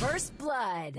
First Blood.